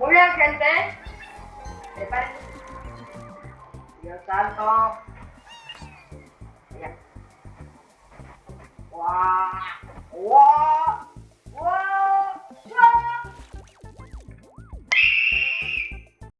Muy bien, gente. Prepárense. Dios santo.